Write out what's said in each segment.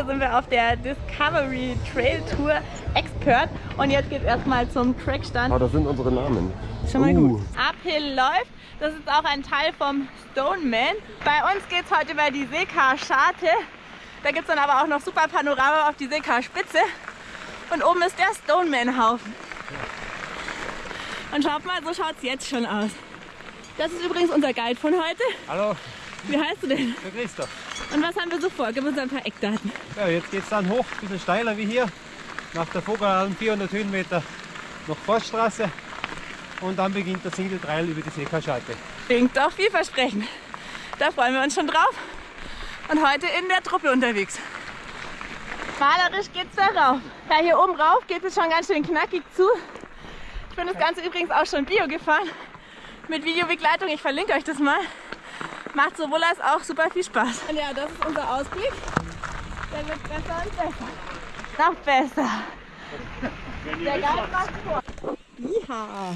Heute sind wir auf der Discovery Trail Tour Expert und jetzt geht es erstmal zum Trackstand. Oh, das sind unsere Namen. Schon mal Uh. gut. Uphill läuft, das ist auch ein Teil vom Stoneman. Bei uns geht es heute über die Seekar-Scharte. Da gibt es dann aber auch noch super Panorama auf die Seekar-Spitze. Und oben ist der Stoneman-Haufen. Und schaut mal, so schaut es jetzt schon aus. Das ist übrigens unser Guide von heute. Hallo, Wie heißt du denn? der Christoph. Und was haben wir so vor? Gib uns ein paar Eckdaten. Ja, jetzt geht es dann hoch, ein bisschen steiler wie hier. Nach der Vogelalm 400 Höhenmeter noch Forststraße. Und dann beginnt der Single Trail über die Seekaschalte. Klingt doch vielversprechend. Da freuen wir uns schon drauf. Und heute in der Truppe unterwegs. Malerisch geht's da rauf. Ja, hier oben rauf geht es schon ganz schön knackig zu. Ich bin das Ganze übrigens auch schon Bio gefahren. Mit Videobegleitung, ich verlinke euch das mal. Macht sowohl als auch super viel Spaß. Und ja, das ist unser Ausblick. Der wird besser und besser. Noch besser. Der Geist macht vor. Ja.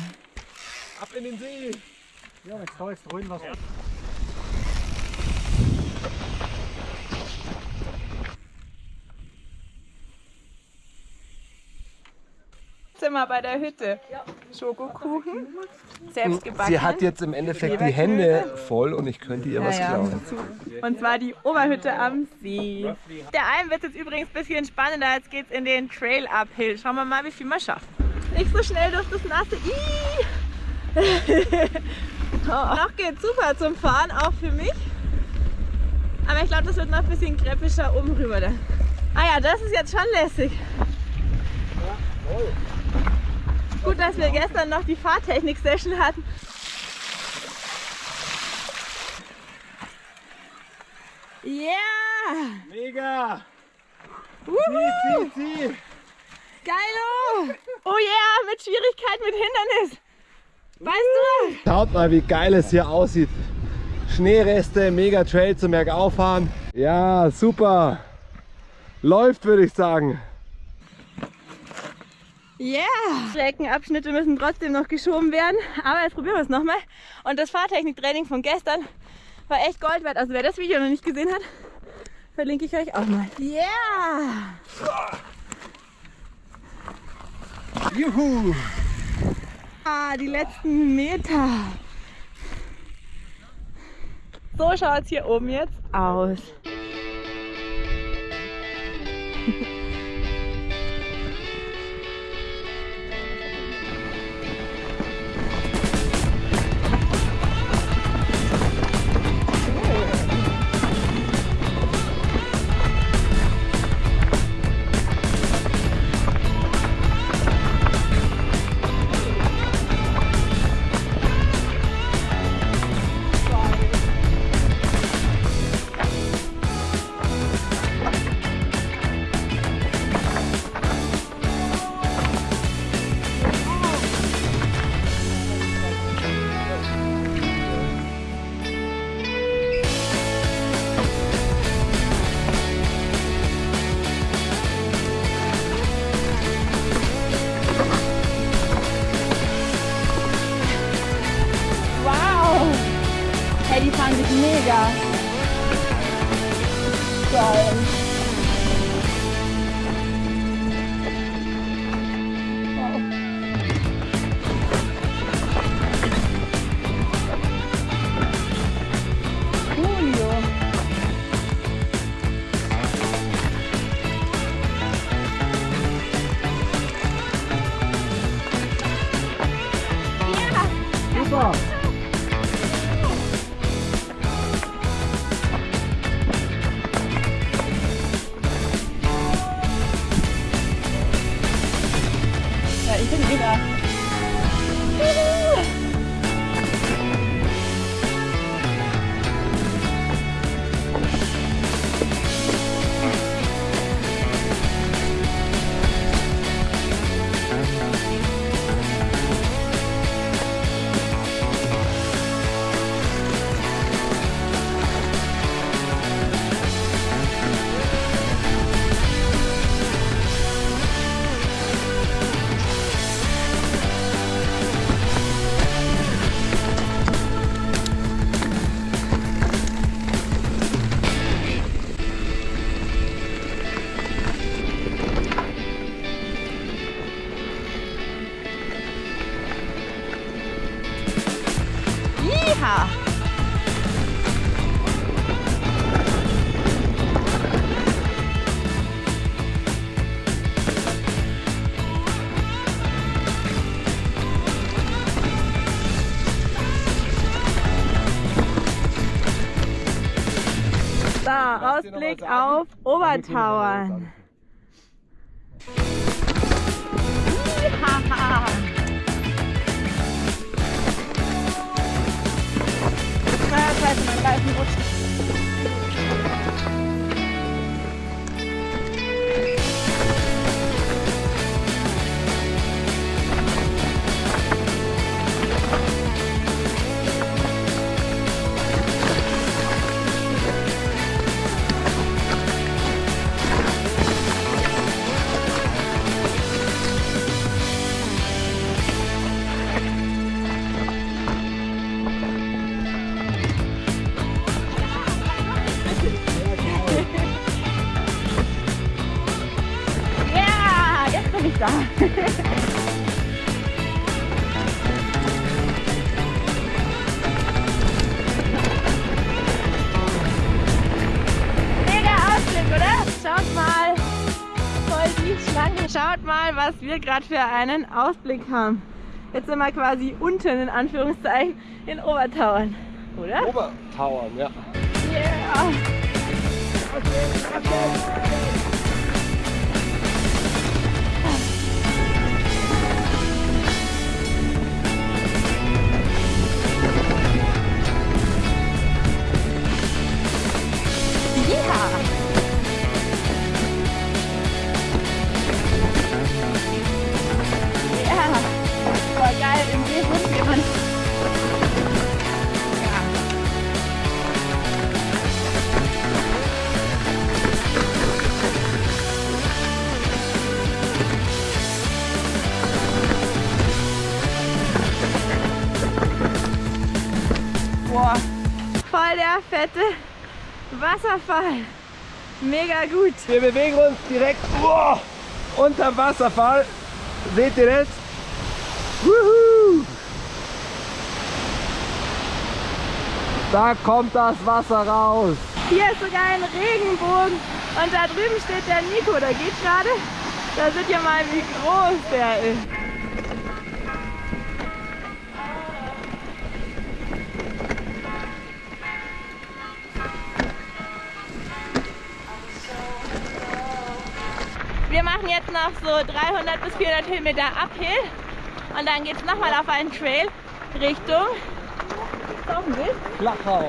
Ab in den See! Ja, jetzt da ist drin wir bei der Hütte. Schokokuchen. Selbst gebacken. Sie hat jetzt im Endeffekt die Hände voll und ich könnte ihr was Ja, ja. klauen. Und zwar die Oberhütte am See. Der Alm wird jetzt übrigens ein bisschen spannender. Jetzt geht's in den Trail Uphill. Schauen wir mal, wie viel wir schaffen. Nicht so schnell durch das nasse. Ih! Noch geht's super zum Fahren, auch für mich. Aber ich glaube, das wird noch ein bisschen kreppischer oben rüber dann. Ah ja, das ist jetzt schon lässig. Gut, dass wir gestern noch die Fahrtechnik-Session hatten. Ja! Mega! Wuhu! Zieh, zieh! Geilo! Oh yeah, mit Schwierigkeit, mit Hindernis. Weißt du? Schaut mal, wie geil es hier aussieht. Schneereste, mega Trail zum Bergauffahren. Ja, super. Läuft, würde ich sagen. Yeah! Streckenabschnitte müssen trotzdem noch geschoben werden, aber jetzt probieren wir es nochmal. Und das Fahrtechniktraining von gestern war echt Gold wert. Also wer das Video noch nicht gesehen hat, verlinke ich euch auch mal. Yeah! Juhu. Ah, die letzten Meter. So schaut es hier oben jetzt aus. Yeehaw! So, Ausblick auf Obertauern. Haha. Scheiße, mein Reifen rutscht. Schlange. Schaut mal, was wir gerade für einen Ausblick haben. Jetzt sind wir quasi unten, in Anführungszeichen, in Obertauern. Oder? Obertauern, ja. Yeah. Ja. Fette Wasserfall. Mega gut. Wir bewegen uns direkt oh, unterm Wasserfall. Seht ihr das? Wuhu! Da kommt das Wasser raus. Hier ist sogar ein Regenbogen und da drüben steht der Nico, der geht gerade. Da seht ihr mal, wie groß der ist. Noch so 300 bis 400 Höhenmeter Uphill und dann geht es nochmal auf einen Trail Richtung Tauchensee. Flachau.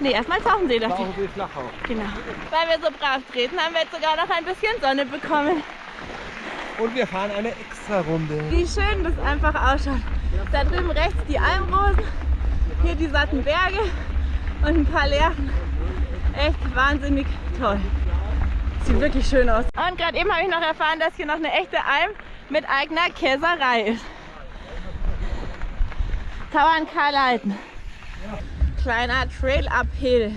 Nee, erstmal Tauchensee dafür. Tauchensee Flachau. Genau. Weil wir so brav treten, haben wir jetzt sogar noch ein bisschen Sonne bekommen. Und wir fahren eine extra Runde. Wie schön das einfach ausschaut. Da drüben rechts die Almrosen, hier die satten Berge und ein paar Lerchen. Echt wahnsinnig toll. Sieht wirklich schön aus. Und gerade eben habe ich noch erfahren, dass hier noch eine echte Alm mit eigener Käserei ist. Tauern Karl-Leiten. Kleiner Trail Uphill.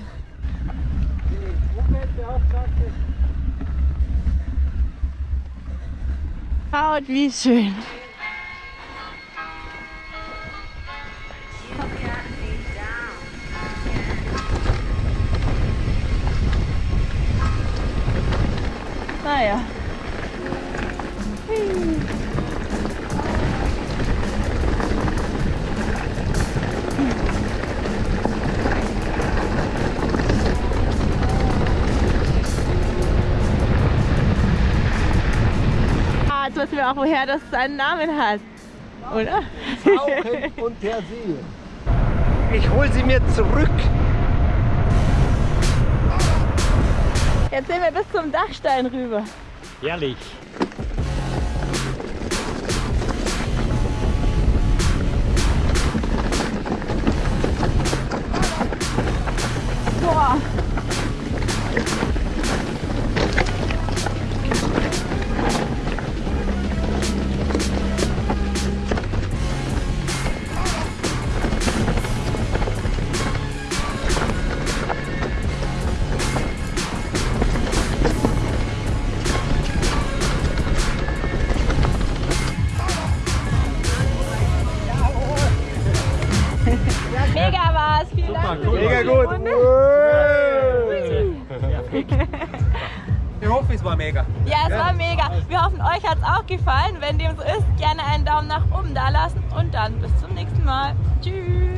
Schaut, wie schön. Auch, woher das seinen Namen hat. Oder? Tauchen und der See. Ich hol sie mir zurück. Jetzt sehen wir bis zum Dachstein rüber. Herrlich. Spaß. Vielen Dank. für die Mega gut. Runde. Ich hoffe, es war mega. Ja, es war mega. Wir hoffen, euch hat es auch gefallen. Wenn dem so ist, gerne einen Daumen nach oben da lassen und dann bis zum nächsten Mal. Tschüss.